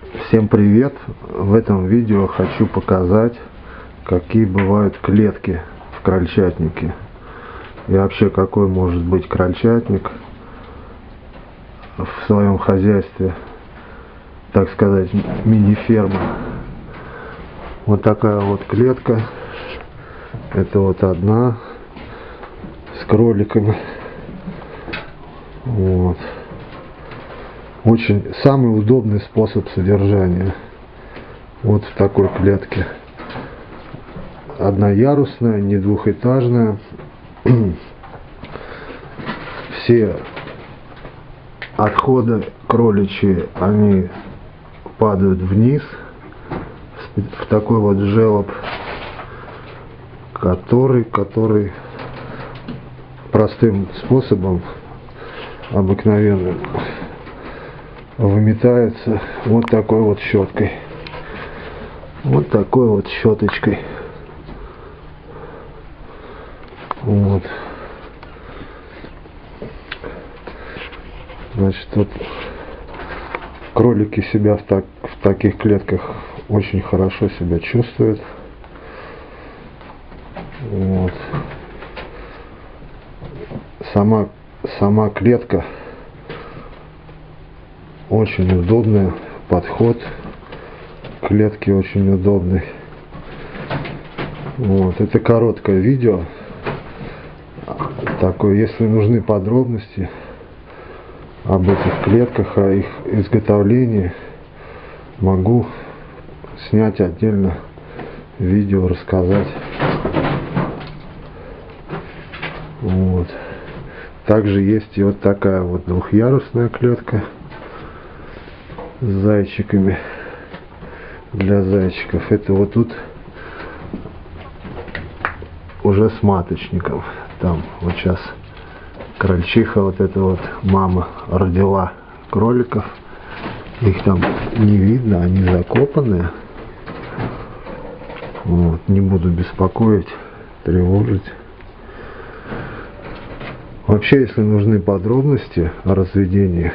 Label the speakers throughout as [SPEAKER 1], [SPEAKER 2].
[SPEAKER 1] Всем привет! В этом видео хочу показать, какие бывают клетки в крольчатнике. И вообще, какой может быть крольчатник в своем хозяйстве, так сказать, мини-ферма. Вот такая вот клетка. Это вот одна с кроликами. Вот. Очень самый удобный способ содержания. Вот в такой клетке. Одноярусная, не двухэтажная. Все отходы кроличьи, они падают вниз в такой вот желоб, который, который простым способом обыкновенным выметается вот такой вот щеткой. Вот такой вот щеточкой. Вот. Значит, вот кролики себя в, так, в таких клетках очень хорошо себя чувствуют. Вот. Сама, сама клетка очень удобная, подход клетки очень удобный. Вот, это короткое видео. Такое, если нужны подробности об этих клетках, о их изготовлении, могу снять отдельно видео, рассказать. Вот. Также есть и вот такая вот двухъярусная клетка с зайчиками для зайчиков. Это вот тут уже с маточником. Там вот сейчас крольчиха, вот эта вот мама родила кроликов. Их там не видно, они закопанные. Вот, не буду беспокоить, тревожить. Вообще, если нужны подробности о разведении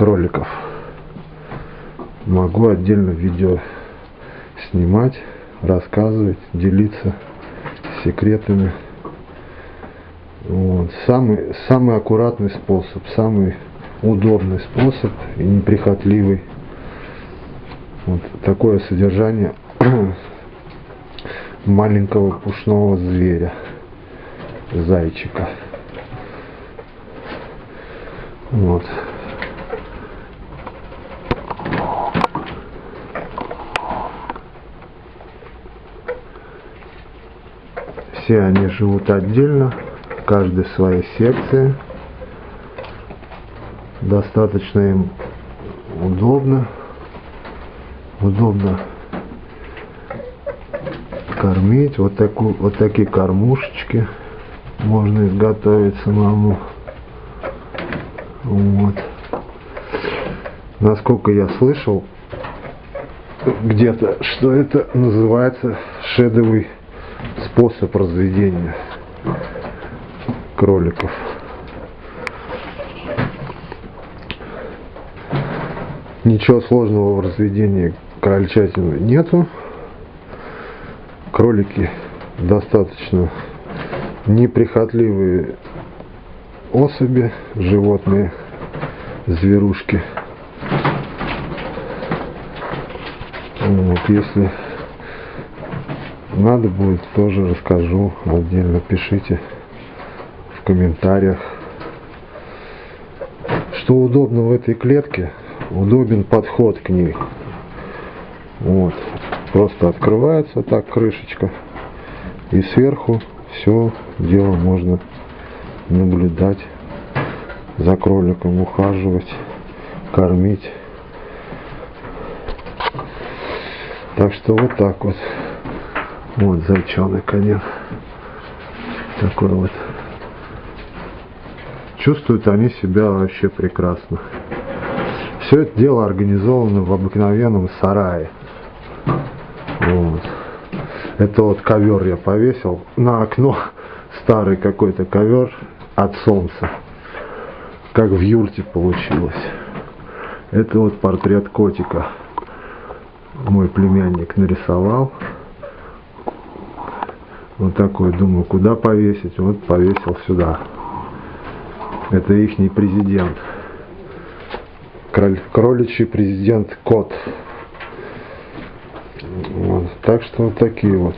[SPEAKER 1] кроликов. Могу отдельно видео снимать, рассказывать, делиться секретами. Вот. Самый, самый аккуратный способ, самый удобный способ и неприхотливый. Вот такое содержание маленького пушного зверя, зайчика. Вот. Все они живут отдельно, каждый в своей секции. Достаточно им удобно. Удобно кормить. Вот, такую, вот такие кормушечки можно изготовить самому. Вот. Насколько я слышал где-то, что это называется шедовый способ разведения кроликов. Ничего сложного в разведении крольчатины нету. Кролики достаточно неприхотливые особи, животные, зверушки. Вот, если надо будет, тоже расскажу отдельно. Пишите в комментариях. Что удобно в этой клетке? Удобен подход к ней. Вот. Просто открывается так крышечка. И сверху все дело можно наблюдать за кроликом, ухаживать, кормить. Так что вот так вот. Вот зайчонок конец. Такой вот. Чувствуют они себя вообще прекрасно. Все это дело организовано в обыкновенном сарае. Вот. Это вот ковер я повесил на окно. Старый какой-то ковер от солнца. Как в юрте получилось. Это вот портрет котика. Мой племянник нарисовал. Вот такой, думаю, куда повесить? Вот повесил сюда. Это ихний президент. Кроличий президент кот. Вот. Так что вот такие вот.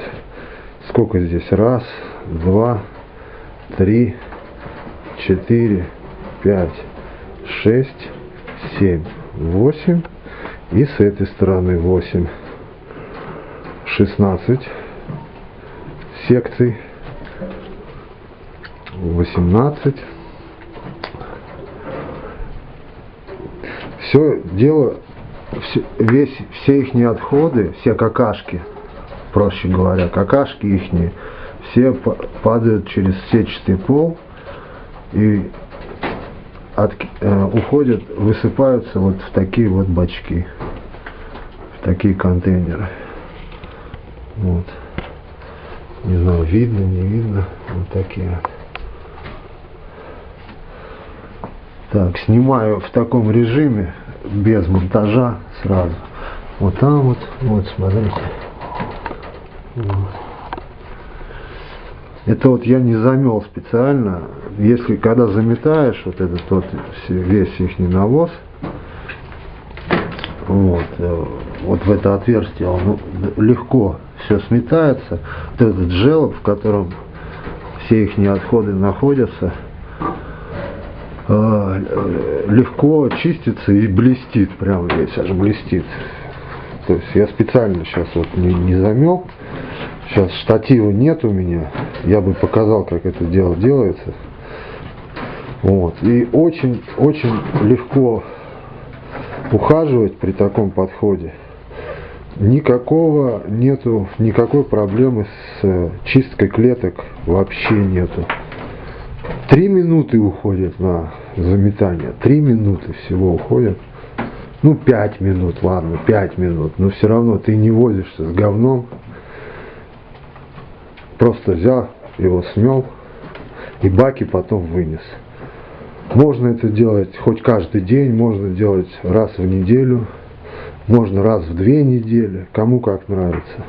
[SPEAKER 1] Сколько здесь? Раз, два, три, четыре, пять, шесть, семь, восемь. И с этой стороны восемь. Шестнадцать секций. Восемнадцать. Все дело, все, весь, все их отходы, все какашки, проще говоря, какашки их, все падают через сетчатый пол и от, э, уходят, высыпаются вот в такие вот бачки, в такие контейнеры. Вот. Не знаю, видно, не видно. Вот такие. Так, снимаю в таком режиме, без монтажа сразу. Вот там вот, вот, смотрите. Вот. Это вот я не замел специально. Если когда заметаешь вот этот вот весь их навоз, вот, э, вот в это отверстие он легко все сметается. Вот этот желоб, в котором все их отходы находятся, а, легко чистится и блестит, прям весь аж блестит. То есть я специально сейчас вот не, не замел. Сейчас штатива нет у меня. Я бы показал, как это дело делается. Вот. И очень-очень легко ухаживать при таком подходе. Никакого нету, никакой проблемы с э, чисткой клеток вообще нету. Три минуты уходят на заметание. Три минуты всего уходят. Ну, пять минут, ладно, пять минут. Но все равно ты не возишься с говном. Просто взял, его смел и баки потом вынес. Можно это делать хоть каждый день, можно делать раз в неделю, можно раз в две недели, кому как нравится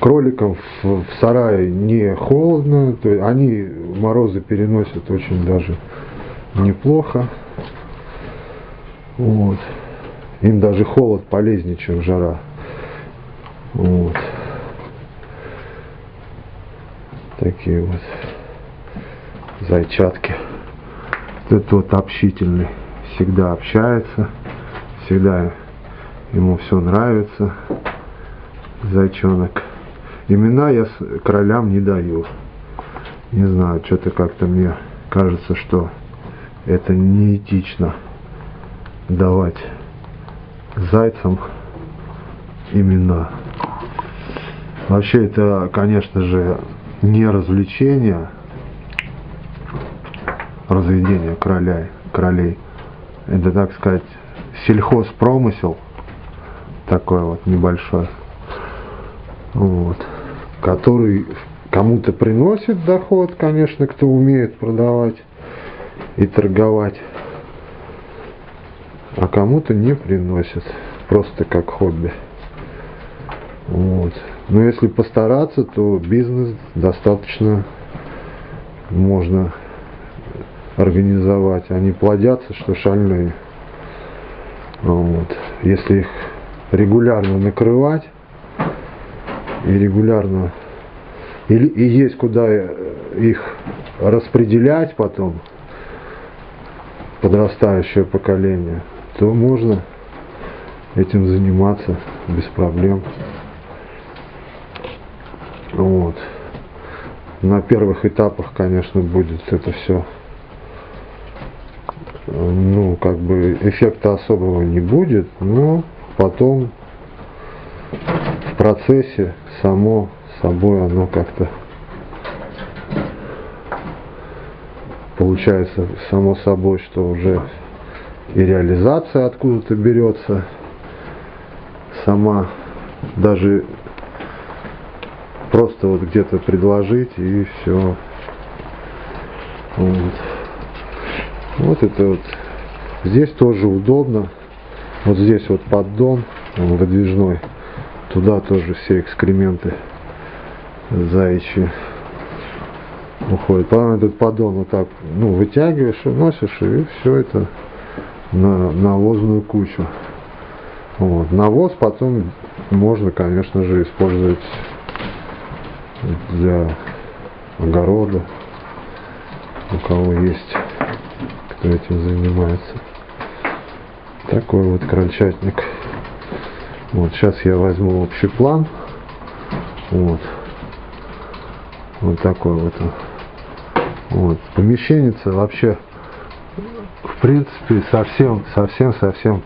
[SPEAKER 1] кроликам в, в сарае не холодно, то есть они морозы переносят очень даже неплохо. Вот. Им даже холод полезнее, чем жара. Вот. Такие вот зайчатки. Этот вот общительный, всегда общается, всегда ему все нравится зайчонок. Имена я королям не даю. Не знаю, что-то как-то мне кажется, что это неэтично давать зайцам имена. Вообще это, конечно же, не развлечение, разведение королей, королей. Это, так сказать, сельхозпромысел такой вот небольшой вот, который кому-то приносит доход, конечно, кто умеет продавать и торговать, а кому-то не приносит, просто как хобби. Вот. Но если постараться, то бизнес достаточно можно организовать. Они плодятся, что шальные. Вот. Если их регулярно накрывать, и регулярно, и, и есть куда их распределять потом, подрастающее поколение, то можно этим заниматься без проблем. Вот. На первых этапах, конечно, будет это все, ну, как бы эффекта особого не будет, но потом в процессе само собой оно как-то получается само собой, что уже и реализация откуда-то берется сама, даже просто вот где-то предложить и все. Вот. Вот это вот. Здесь тоже удобно. Вот здесь вот поддон он выдвижной. Туда тоже все экскременты заячьи уходят. Потом этот поддон вот так ну, вытягиваешь, носишь, и все это на навозную кучу. Вот. Навоз потом можно, конечно же, использовать для огорода, у кого есть, кто этим занимается. Такой вот крольчатник. Вот сейчас я возьму общий план. Вот. Вот такой вот. Вот. Помещение вообще в принципе совсем, совсем, совсем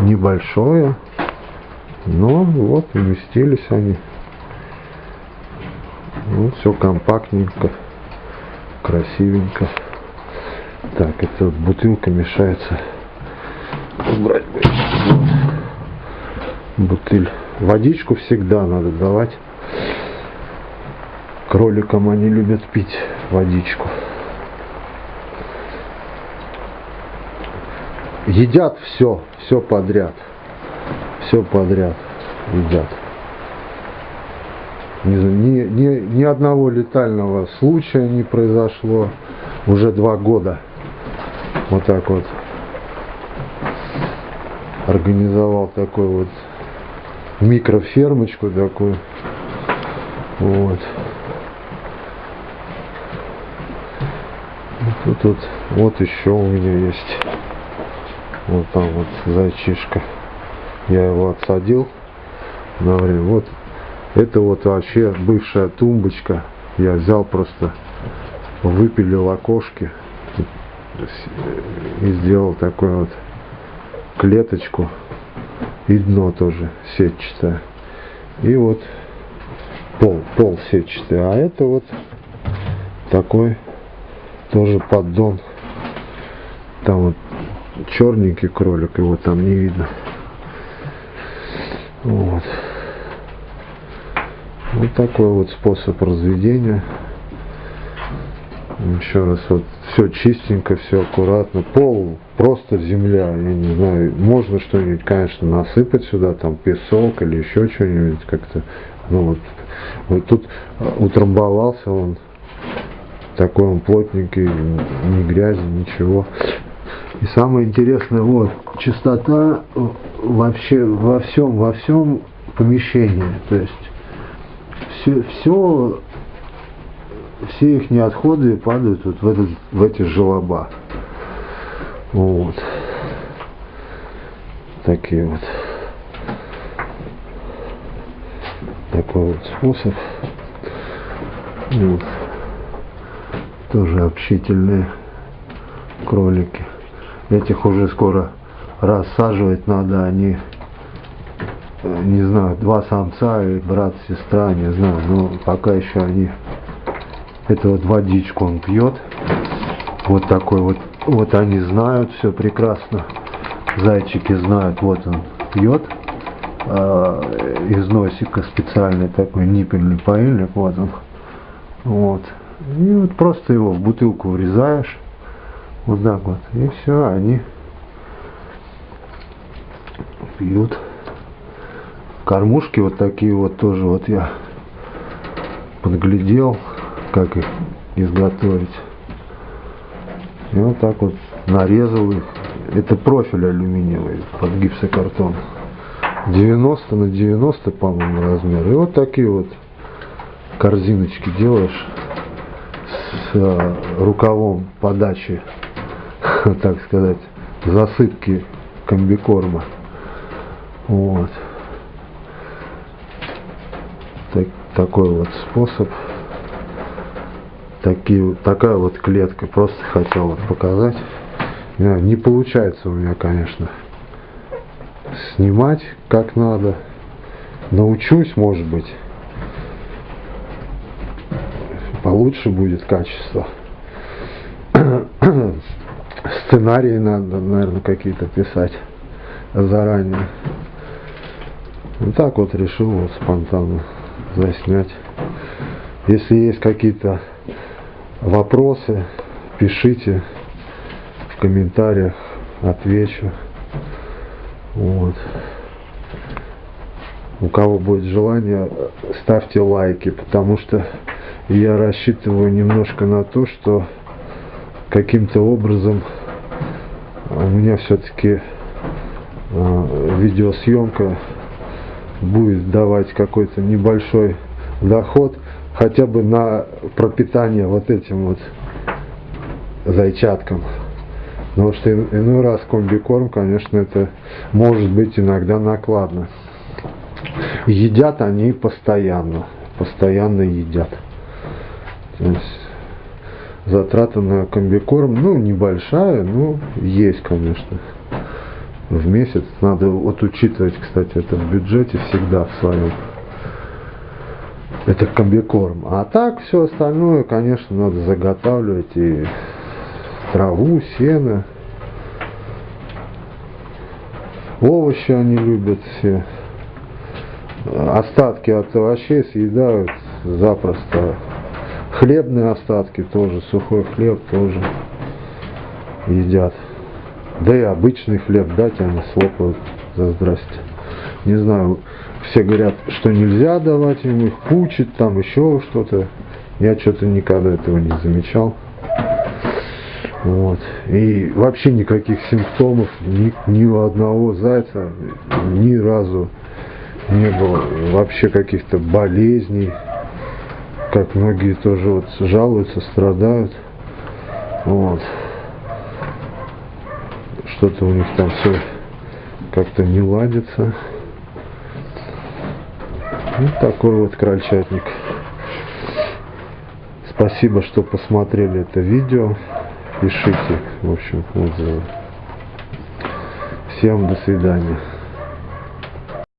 [SPEAKER 1] небольшое. Но вот уместились они. Вот все компактненько, красивенько. Так, это вот бутылка мешается. Убрать. Бутыль. Водичку всегда надо давать. Кроликам они любят пить водичку. Едят все, все подряд. Все подряд едят. Ни, ни, ни, ни одного летального случая не произошло уже два года. Вот так вот организовал такой вот микрофермочку такую. Вот. Тут вот, вот еще у меня есть. Вот там вот зайчишка. Я его отсадил на время. Вот это вот вообще бывшая тумбочка. Я взял просто, выпилил окошки и сделал такую вот клеточку и дно тоже сетчатое. И вот пол, пол сетчатый. А это вот такой тоже поддон. Там вот черненький кролик, его там не видно. Вот. Вот такой вот способ разведения. Еще раз, вот все чистенько, все аккуратно. Пол просто земля, я не знаю, можно что-нибудь, конечно, насыпать сюда, там песок или еще что-нибудь как-то. Ну вот, вот тут утрамбовался он, такой он плотненький, ни грязи, ничего. И самое интересное, вот, чистота вообще во всем, во всем помещении. То есть все, все, все их отходы падают вот в, этот, в эти желоба. Вот. Такие вот. Такой вот способ. Вот. Тоже общительные кролики. Этих уже скоро рассаживать надо, они, э, не знаю, два самца и брат, сестра, не знаю, но пока еще они, это вот водичку он пьет, вот такой вот, вот они знают все прекрасно, зайчики знают, вот он пьет, э, из носика специальный такой ниппельный поильник, вот он, вот, и вот просто его в бутылку врезаешь, вот так вот. И все, они пьют. Кормушки вот такие вот тоже вот я подглядел, как их изготовить. И вот так вот нарезал их. Это профиль алюминиевый под гипсокартон. 90 на 90, по-моему, размер. И вот такие вот корзиночки делаешь с э, рукавом подачи так сказать, засыпки комбикорма. Вот. Так, такой вот способ. Такие, такая вот клетка. Просто хотел вот показать. Не, получается у меня, конечно, снимать как надо. Научусь, может быть. Получше будет качество сценарии надо, наверное, какие-то писать заранее. Вот так вот решил вот спонтанно заснять. Если есть какие-то вопросы, пишите в комментариях отвечу. Вот. У кого будет желание, ставьте лайки, потому что я рассчитываю немножко на то, что каким-то образом у меня все-таки э, видеосъемка будет давать какой-то небольшой доход, хотя бы на пропитание вот этим вот зайчаткам. Потому что иной раз комбикорм, конечно, это может быть иногда накладно. Едят они постоянно, постоянно едят. То есть затрата на комбикорм, ну, небольшая, но есть, конечно. В месяц надо вот учитывать, кстати, это в бюджете всегда в своем. Это комбикорм. А так все остальное, конечно, надо заготавливать и траву, сено. Овощи они любят все. Остатки от овощей съедают запросто. Хлебные остатки тоже, сухой хлеб тоже едят. Да и обычный хлеб дать они слопают за здрасте. Не знаю, все говорят, что нельзя давать им, их пучит, там еще что-то. Я что-то никогда этого не замечал. Вот. И вообще никаких симптомов ни, ни у одного зайца ни разу не было. Вообще каких-то болезней как многие тоже вот жалуются, страдают. Вот. Что-то у них там все как-то не ладится. Вот такой вот крольчатник. Спасибо, что посмотрели это видео. Пишите, в общем, отзывы. Всем до свидания.